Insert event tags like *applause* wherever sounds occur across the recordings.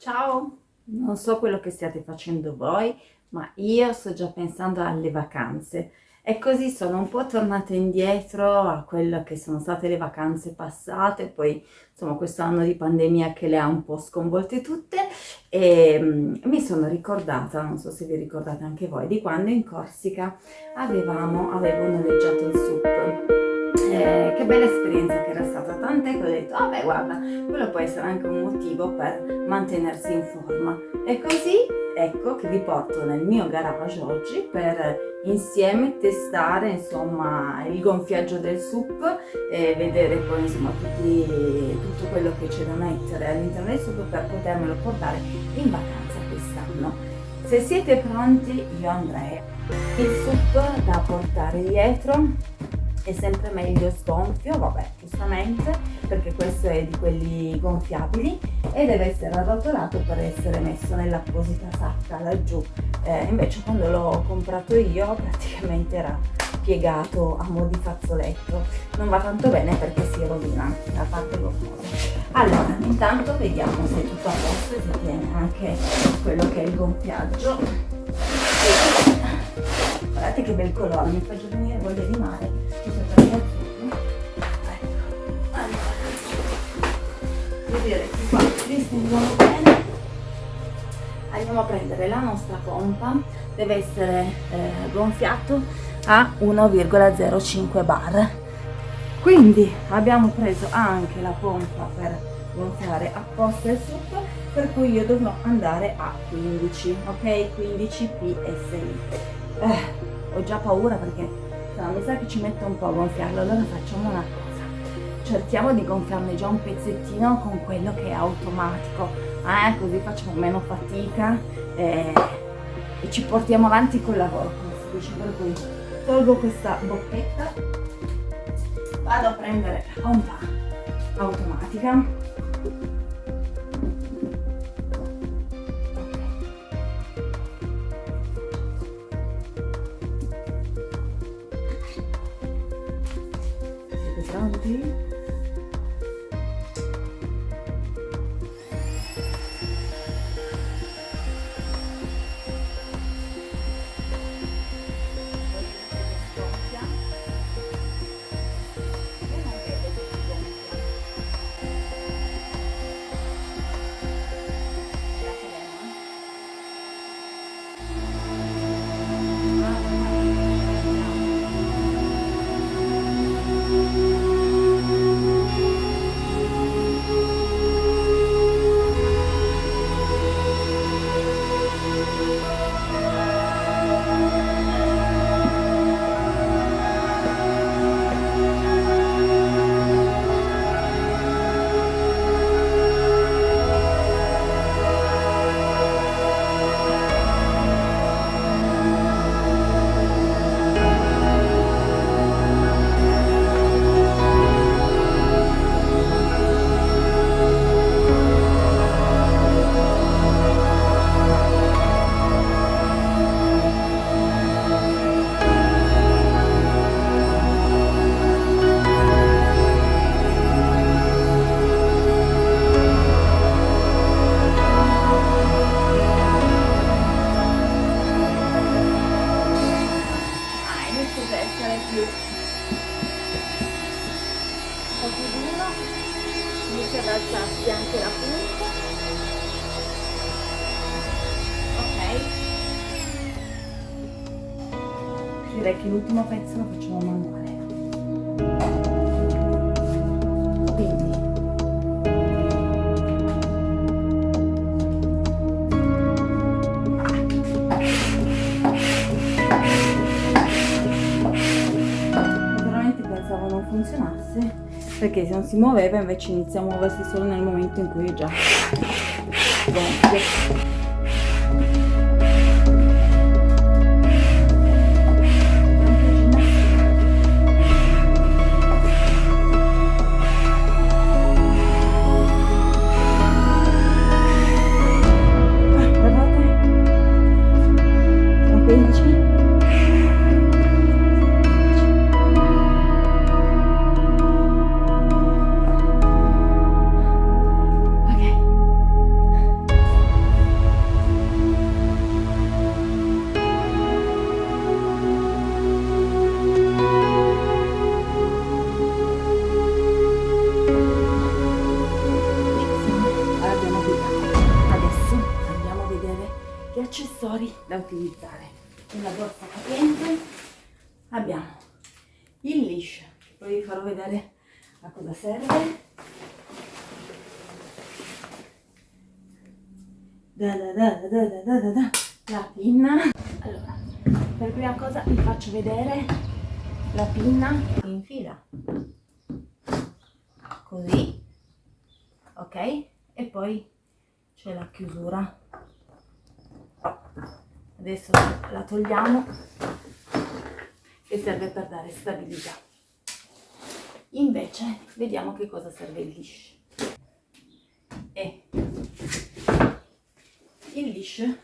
Ciao! Non so quello che stiate facendo voi, ma io sto già pensando alle vacanze. E così sono un po' tornata indietro a quello che sono state le vacanze passate, poi insomma questo anno di pandemia che le ha un po' sconvolte tutte e um, mi sono ricordata, non so se vi ricordate anche voi, di quando in Corsica avevamo, avevo noleggiato il SUP. Eh, che bella esperienza che era stata, tant'è che ho detto, vabbè guarda, quello può essere anche un motivo per mantenersi in forma. E così ecco che vi porto nel mio garage oggi per insieme testare insomma il gonfiaggio del SUP e vedere poi insomma tutti, tutto quello che c'è da mettere all'interno del SUP per potermelo portare in vacanza quest'anno. Se siete pronti io andrei. Il SUP da portare dietro è sempre meglio sgonfio, vabbè, giustamente, perché questo è di quelli gonfiabili e deve essere arrotolato per essere messo nell'apposita sacca laggiù. Eh, invece quando l'ho comprato io praticamente era piegato a mo' di fazzoletto. Non va tanto bene perché si rovina la parte gonfiosa. Allora, intanto vediamo se è tutto a posto e si tiene anche quello che è il gonfiaggio. Guardate che bel colore, mi fa già venire voglia di mare. Direi che qua bene. Andiamo a prendere la nostra pompa. Deve essere eh, gonfiato a 1,05 bar. Quindi abbiamo preso anche la pompa per gonfiare apposta il succo per cui io dovrò andare a 15 ok? 15 psi eh, ho già paura perché no, mi sa che ci mette un po' a gonfiarlo allora facciamo una cosa. Cerchiamo di gonfiarne già un pezzettino con quello che è automatico. Eh, così facciamo meno fatica eh, e ci portiamo avanti col lavoro per cui. Tolgo questa bocchetta vado a prendere la pompa automatica siete direi che l'ultimo pezzo lo facciamo manuale. Quindi. Veramente pensavo non funzionasse perché se non si muoveva invece inizia a muoversi solo nel momento in cui è già gonfio utilizzare. Nella borsa capiente abbiamo il leash, poi vi farò vedere a cosa serve. Da da da da da da da la pinna. Allora, per prima cosa vi faccio vedere la pinna in fila. Così, ok? E poi c'è la chiusura. Adesso la togliamo e serve per dare stabilità. Invece vediamo che cosa serve il leash. E il leash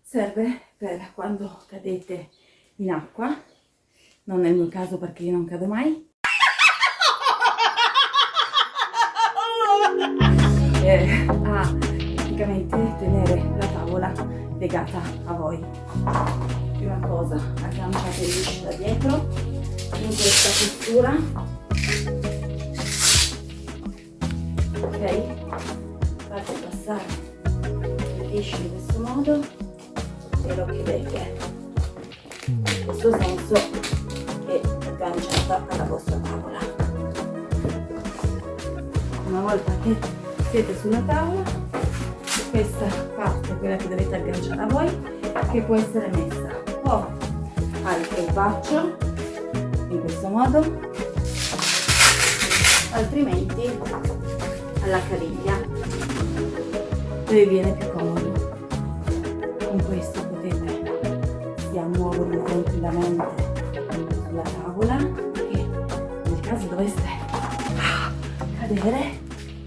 serve per quando cadete in acqua, non nel mio caso perché io non cado mai. *laughs* E a praticamente tenere la tavola legata a voi. Prima cosa, agganciate il leash da dietro in questa postura. Ok? Fate passare il leash in questo modo e lo chiudete. In questo senso è agganciata alla vostra tavola. Una volta che siete sulla tavola, questa parte, quella che dovete agganciare a voi, che può essere messa o al crepaccio in questo modo altrimenti alla caviglia dove viene più comodo. Con questo potete sia muoverlo tranquillamente sulla tavola che nel caso doveste cadere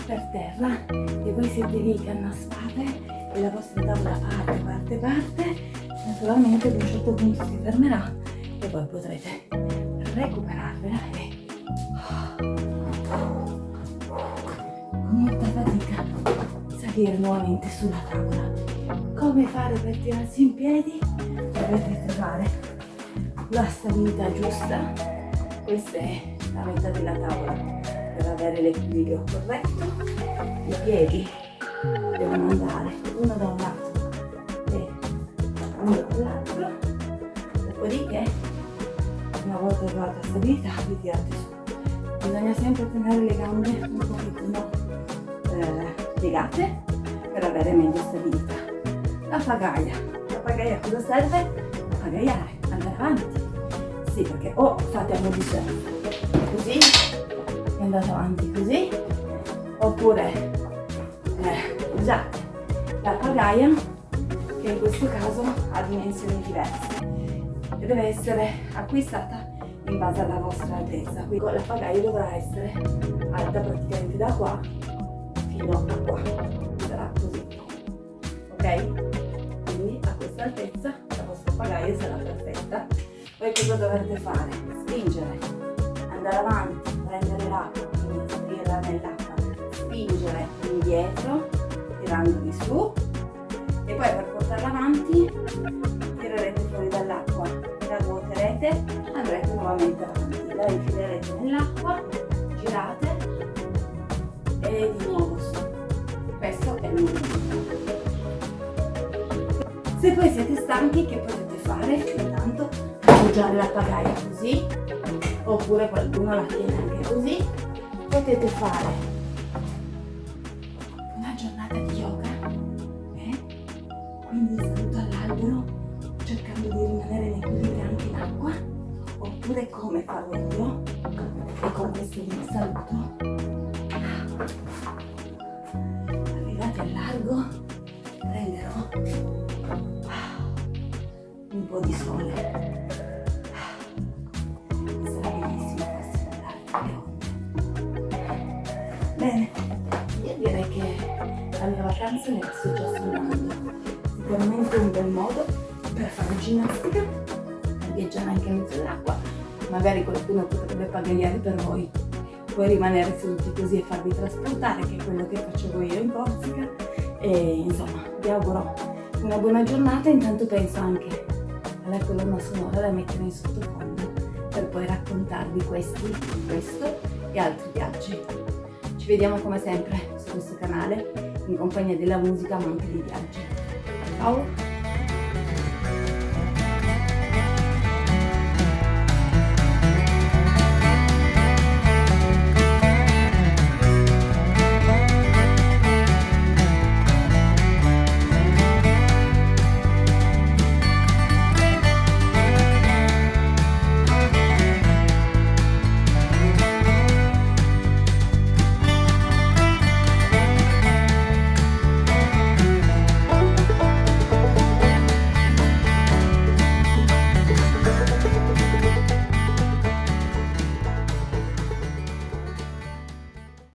per terra e voi siete lì che annaspate e la vostra tavola parte, parte, parte naturalmente ad un certo punto si fermerà e poi potrete recuperarvela e con molta fatica salire nuovamente sulla tavola. Come fare per tirarsi in piedi? Dovete trovare la stabilità giusta. Questa è la metà della tavola per avere l'equilibrio corretto. I piedi devono andare. Uno da un lato uno dall'altro dopodiché una volta trovata stabilità vi tirate su. Bisogna sempre tenere le gambe un pochettino eh, piegate per avere meglio stabilità. La pagaia. La pagaia cosa serve? a pagaiare, andare avanti. Sì perché o fate a mo' di così e andate avanti così oppure eh, usate la pagaia che in questo caso ha dimensioni diverse e deve essere acquistata in base alla vostra altezza. Quindi la pagaia dovrà essere alta praticamente da qua fino a qua, sarà così, ok? Quindi a questa altezza la vostra pagaia sarà perfetta. Poi cosa dovrete fare? Spingere, andare avanti, prendere l'acqua, quindi salire nell'acqua, spingere indietro, tirandovi su. E poi per portarla avanti tirerete fuori dall'acqua la ruoterete andrete nuovamente avanti. La infilerete nell'acqua girate e di nuovo su. Questo è il movimento se poi siete stanchi che potete fare? Intanto appoggiare la pagaia così oppure qualcuno la tiene anche così. Potete fare oppure come farò io e con questo vi saluto. Arrivati al largo prenderò un po' di sole. Sarà bellissimo andare bene io direi che la mia vacanza sto già suonando sicuramente un bel modo per fare ginnastica viaggiare anche in mezzo all'acqua. Magari qualcuno potrebbe pagare per voi. Puoi rimanere seduti così e farvi trasportare che è quello che facevo io in Corsica. E insomma vi auguro una buona giornata. Intanto penso anche alla colonna sonora da mettere in sottofondo per poi raccontarvi questi, questo e altri viaggi. Ci vediamo come sempre su questo canale in compagnia della musica ma anche dei viaggi Ciao!